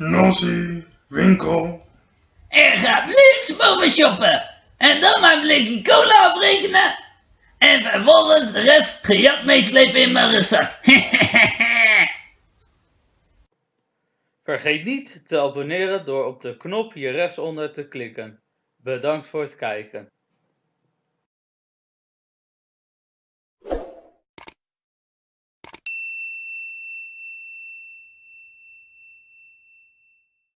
Nossie, winkel. Er gaat niks boven shoppen. En dan mijn blikje cola afrekenen. En vervolgens de rest gejat meeslepen in mijn rugzak. Vergeet niet te abonneren door op de knop hier rechtsonder te klikken. Bedankt voor het kijken.